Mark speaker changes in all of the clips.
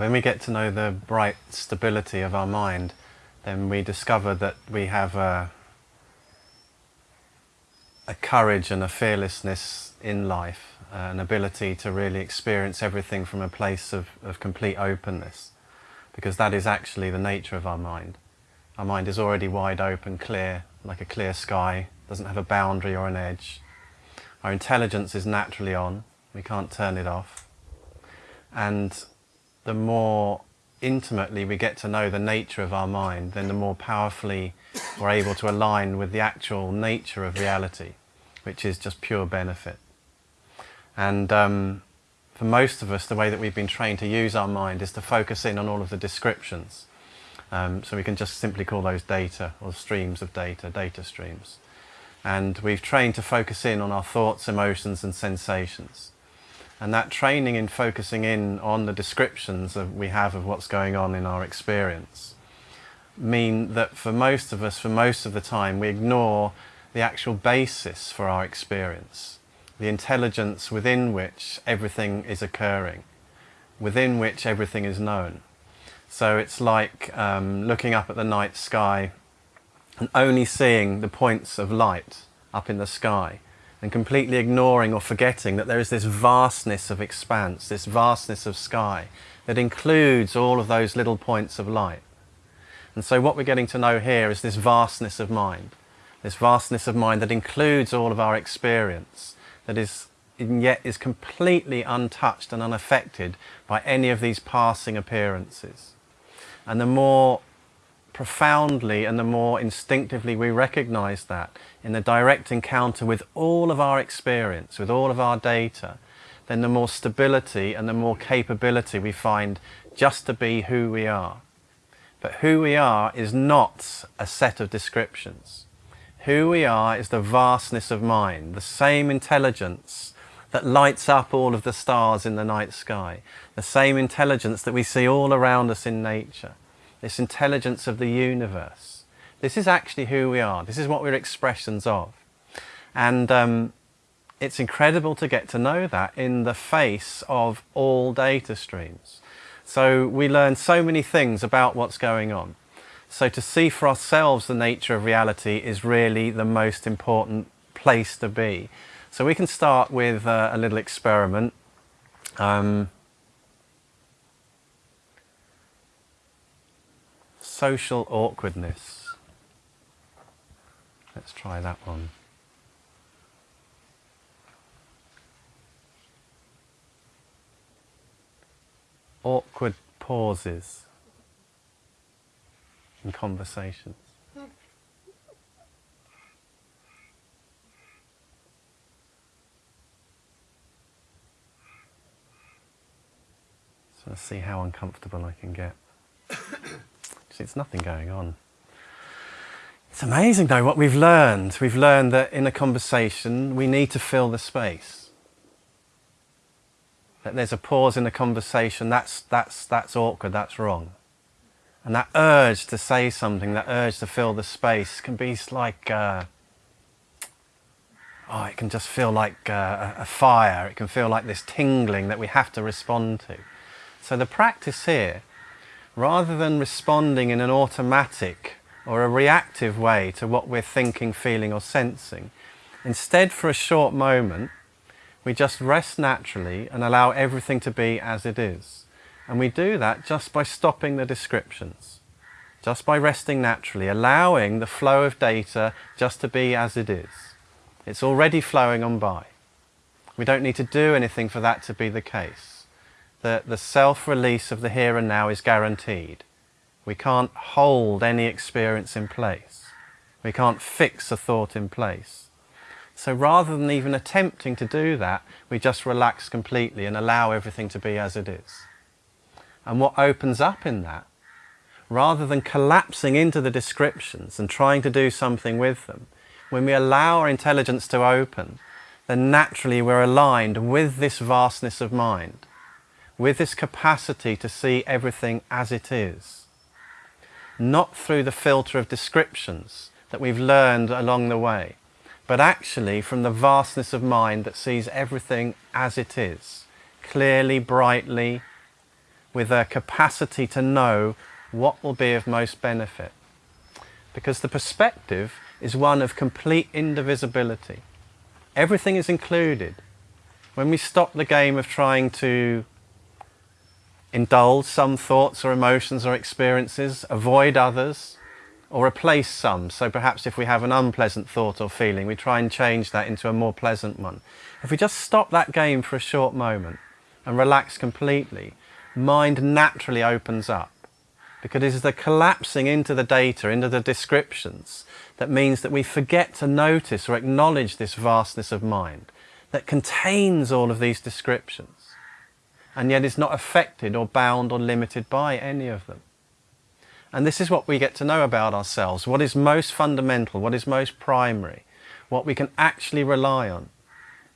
Speaker 1: When we get to know the bright stability of our mind, then we discover that we have a, a courage and a fearlessness in life, an ability to really experience everything from a place of, of complete openness, because that is actually the nature of our mind. Our mind is already wide open, clear, like a clear sky, doesn't have a boundary or an edge. Our intelligence is naturally on, we can't turn it off. And the more intimately we get to know the nature of our mind, then the more powerfully we're able to align with the actual nature of reality, which is just pure benefit. And um, for most of us, the way that we've been trained to use our mind is to focus in on all of the descriptions. Um, so we can just simply call those data or streams of data, data streams. And we've trained to focus in on our thoughts, emotions and sensations. And that training in focusing in on the descriptions that we have of what's going on in our experience mean that for most of us, for most of the time, we ignore the actual basis for our experience, the intelligence within which everything is occurring, within which everything is known. So it's like um, looking up at the night sky and only seeing the points of light up in the sky and completely ignoring or forgetting that there is this vastness of expanse, this vastness of sky that includes all of those little points of light. And so what we're getting to know here is this vastness of mind, this vastness of mind that includes all of our experience, that is yet is completely untouched and unaffected by any of these passing appearances. And the more profoundly and the more instinctively we recognize that in the direct encounter with all of our experience, with all of our data, then the more stability and the more capability we find just to be who we are. But who we are is not a set of descriptions. Who we are is the vastness of mind, the same intelligence that lights up all of the stars in the night sky, the same intelligence that we see all around us in nature this intelligence of the universe. This is actually who we are. This is what we're expressions of. And um, it's incredible to get to know that in the face of all data streams. So we learn so many things about what's going on. So to see for ourselves the nature of reality is really the most important place to be. So we can start with uh, a little experiment. Um, social awkwardness. Let's try that one. Awkward pauses in conversations. So let's see how uncomfortable I can get. It's nothing going on. It's amazing though what we've learned. We've learned that in a conversation we need to fill the space. That there's a pause in a conversation, that's, that's, that's awkward, that's wrong. And that urge to say something, that urge to fill the space can be like, uh, oh, it can just feel like uh, a fire. It can feel like this tingling that we have to respond to. So the practice here rather than responding in an automatic or a reactive way to what we're thinking, feeling or sensing, instead for a short moment, we just rest naturally and allow everything to be as it is. And we do that just by stopping the descriptions, just by resting naturally, allowing the flow of data just to be as it is. It's already flowing on by. We don't need to do anything for that to be the case that the self-release of the here and now is guaranteed. We can't hold any experience in place. We can't fix a thought in place. So rather than even attempting to do that, we just relax completely and allow everything to be as it is. And what opens up in that, rather than collapsing into the descriptions and trying to do something with them, when we allow our intelligence to open, then naturally we're aligned with this vastness of mind with this capacity to see everything as it is, not through the filter of descriptions that we've learned along the way, but actually from the vastness of mind that sees everything as it is, clearly, brightly, with a capacity to know what will be of most benefit. Because the perspective is one of complete indivisibility. Everything is included. When we stop the game of trying to indulge some thoughts or emotions or experiences, avoid others, or replace some. So perhaps if we have an unpleasant thought or feeling, we try and change that into a more pleasant one. If we just stop that game for a short moment and relax completely, mind naturally opens up. Because it is the collapsing into the data, into the descriptions, that means that we forget to notice or acknowledge this vastness of mind that contains all of these descriptions and yet is not affected or bound or limited by any of them. And this is what we get to know about ourselves, what is most fundamental, what is most primary, what we can actually rely on.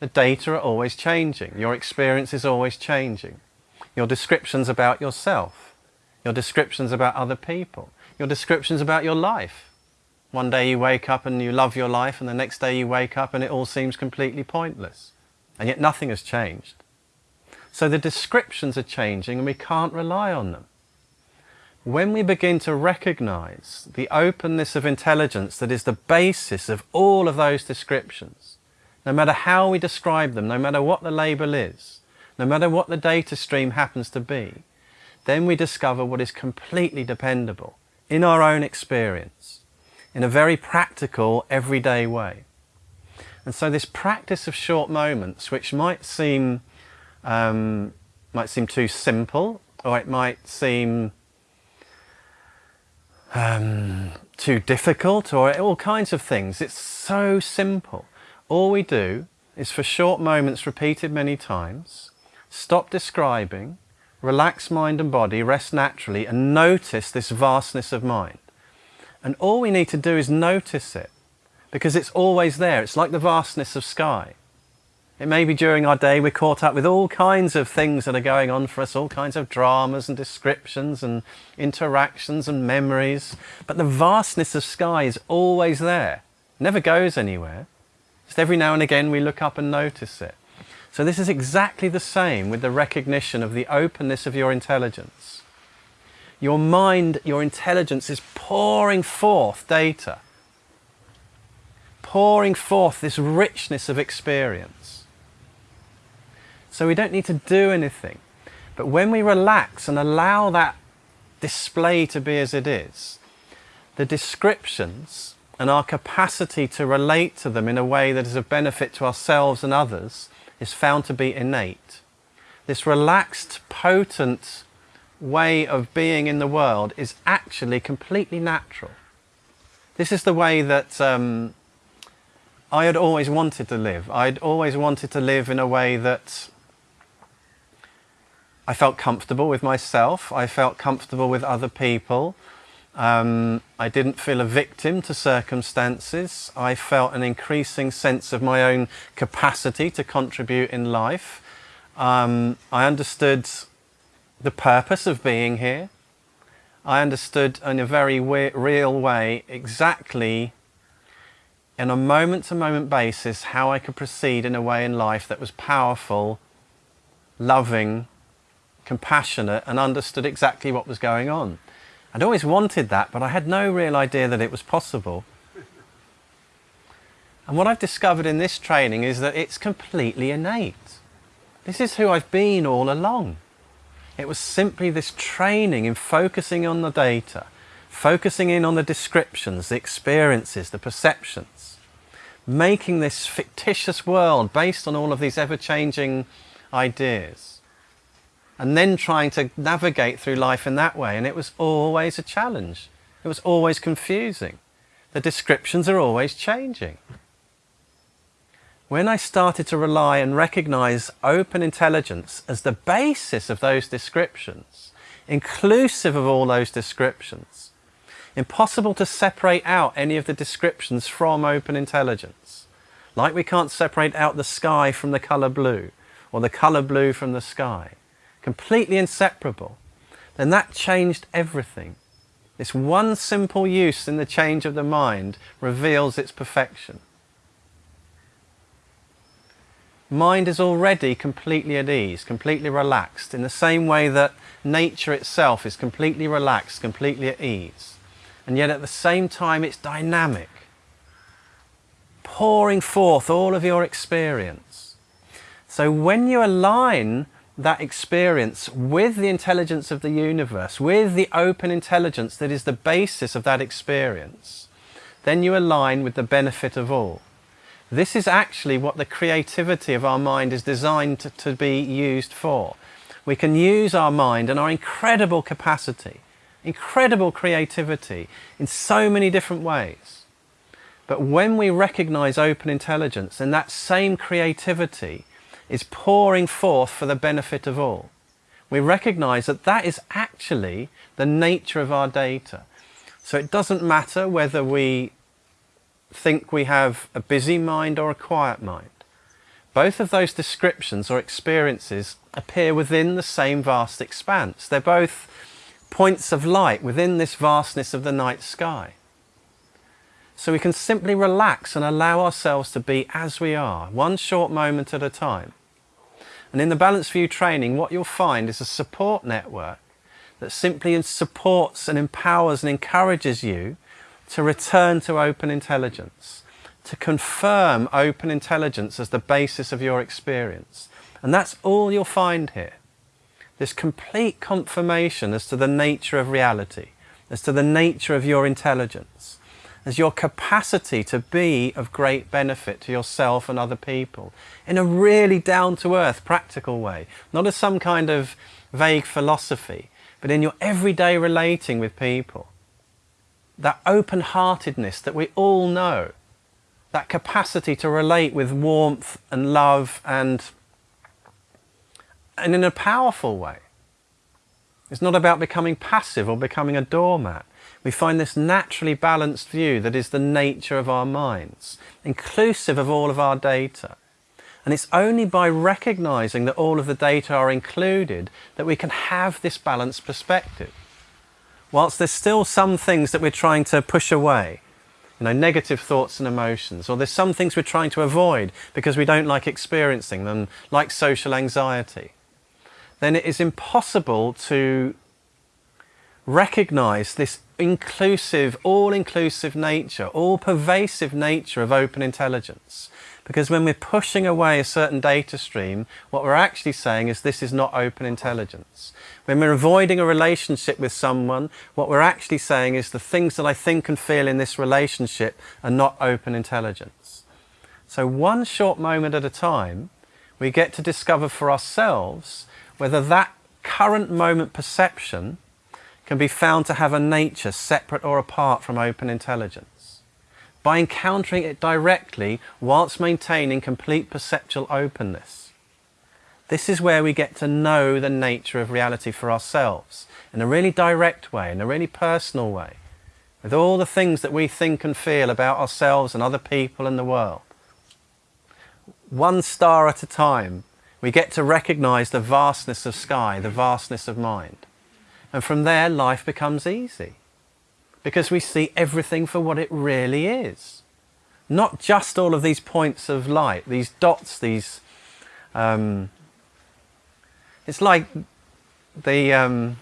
Speaker 1: The data are always changing, your experience is always changing. Your descriptions about yourself, your descriptions about other people, your descriptions about your life. One day you wake up and you love your life and the next day you wake up and it all seems completely pointless. And yet nothing has changed. So the descriptions are changing and we can't rely on them. When we begin to recognize the openness of intelligence that is the basis of all of those descriptions, no matter how we describe them, no matter what the label is, no matter what the data stream happens to be, then we discover what is completely dependable in our own experience, in a very practical, everyday way. And so this practice of short moments, which might seem um, might seem too simple or it might seem um, too difficult or all kinds of things. It's so simple. All we do is for short moments repeated many times, stop describing, relax mind and body, rest naturally and notice this vastness of mind. And all we need to do is notice it because it's always there. It's like the vastness of sky. It may be during our day we're caught up with all kinds of things that are going on for us, all kinds of dramas and descriptions and interactions and memories. But the vastness of sky is always there, never goes anywhere. Just every now and again we look up and notice it. So this is exactly the same with the recognition of the openness of your intelligence. Your mind, your intelligence is pouring forth data, pouring forth this richness of experience. So we don't need to do anything. But when we relax and allow that display to be as it is, the descriptions and our capacity to relate to them in a way that is of benefit to ourselves and others is found to be innate. This relaxed, potent way of being in the world is actually completely natural. This is the way that um, I had always wanted to live. I'd always wanted to live in a way that I felt comfortable with myself. I felt comfortable with other people. Um, I didn't feel a victim to circumstances. I felt an increasing sense of my own capacity to contribute in life. Um, I understood the purpose of being here. I understood in a very real way exactly in a moment-to-moment -moment basis how I could proceed in a way in life that was powerful, loving, compassionate and understood exactly what was going on. I'd always wanted that, but I had no real idea that it was possible. And what I've discovered in this training is that it's completely innate. This is who I've been all along. It was simply this training in focusing on the data, focusing in on the descriptions, the experiences, the perceptions, making this fictitious world based on all of these ever-changing ideas and then trying to navigate through life in that way. And it was always a challenge. It was always confusing. The descriptions are always changing. When I started to rely and recognize open intelligence as the basis of those descriptions, inclusive of all those descriptions, impossible to separate out any of the descriptions from open intelligence. Like we can't separate out the sky from the colour blue, or the colour blue from the sky completely inseparable, then that changed everything. This one simple use in the change of the mind reveals its perfection. Mind is already completely at ease, completely relaxed, in the same way that nature itself is completely relaxed, completely at ease. And yet at the same time it's dynamic, pouring forth all of your experience. So when you align that experience with the intelligence of the universe, with the open intelligence that is the basis of that experience, then you align with the benefit of all. This is actually what the creativity of our mind is designed to, to be used for. We can use our mind and our incredible capacity, incredible creativity in so many different ways. But when we recognize open intelligence, and that same creativity is pouring forth for the benefit of all. We recognize that that is actually the nature of our data. So it doesn't matter whether we think we have a busy mind or a quiet mind. Both of those descriptions or experiences appear within the same vast expanse. They're both points of light within this vastness of the night sky. So we can simply relax and allow ourselves to be as we are, one short moment at a time. And in the Balanced View training, what you'll find is a support network that simply supports and empowers and encourages you to return to open intelligence, to confirm open intelligence as the basis of your experience. And that's all you'll find here. This complete confirmation as to the nature of reality, as to the nature of your intelligence as your capacity to be of great benefit to yourself and other people in a really down-to-earth practical way, not as some kind of vague philosophy, but in your everyday relating with people. That open-heartedness that we all know, that capacity to relate with warmth and love and, and in a powerful way. It's not about becoming passive or becoming a doormat. We find this naturally balanced view that is the nature of our minds, inclusive of all of our data. And it's only by recognizing that all of the data are included that we can have this balanced perspective. Whilst there's still some things that we're trying to push away, you know, negative thoughts and emotions, or there's some things we're trying to avoid because we don't like experiencing them, like social anxiety, then it is impossible to recognize this inclusive, all-inclusive nature, all-pervasive nature of open intelligence. Because when we're pushing away a certain data stream, what we're actually saying is this is not open intelligence. When we're avoiding a relationship with someone, what we're actually saying is the things that I think and feel in this relationship are not open intelligence. So one short moment at a time, we get to discover for ourselves whether that current moment perception can be found to have a nature separate or apart from open intelligence. By encountering it directly whilst maintaining complete perceptual openness. This is where we get to know the nature of reality for ourselves in a really direct way, in a really personal way, with all the things that we think and feel about ourselves and other people and the world. One star at a time, we get to recognize the vastness of sky, the vastness of mind. And from there, life becomes easy because we see everything for what it really is. Not just all of these points of light, these dots, these. Um, it's like the. Um,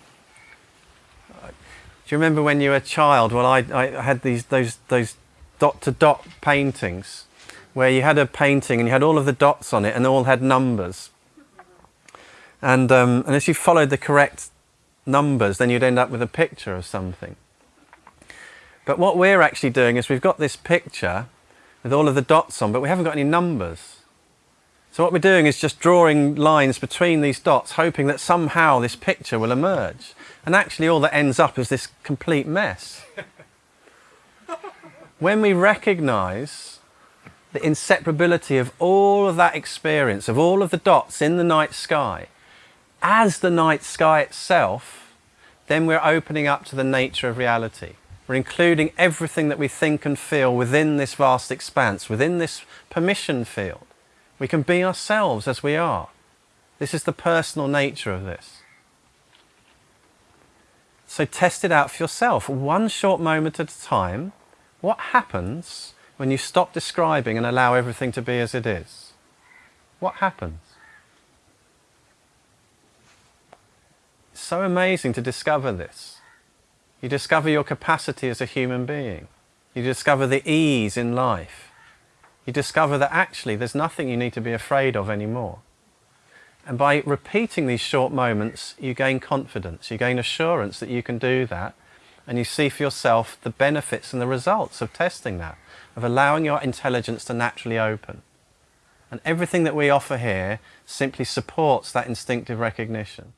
Speaker 1: do you remember when you were a child? Well, I, I had these those those dot to dot paintings where you had a painting and you had all of the dots on it and they all had numbers. And, um, and as you followed the correct numbers, then you'd end up with a picture of something. But what we're actually doing is we've got this picture with all of the dots on, but we haven't got any numbers. So what we're doing is just drawing lines between these dots, hoping that somehow this picture will emerge. And actually all that ends up is this complete mess. when we recognize the inseparability of all of that experience, of all of the dots in the night sky, as the night sky itself, then we're opening up to the nature of reality. We're including everything that we think and feel within this vast expanse, within this permission field. We can be ourselves as we are. This is the personal nature of this. So test it out for yourself, one short moment at a time. What happens when you stop describing and allow everything to be as it is? what happens? It's so amazing to discover this. You discover your capacity as a human being. You discover the ease in life. You discover that actually there's nothing you need to be afraid of anymore. And by repeating these short moments, you gain confidence, you gain assurance that you can do that, and you see for yourself the benefits and the results of testing that, of allowing your intelligence to naturally open. And everything that we offer here simply supports that instinctive recognition.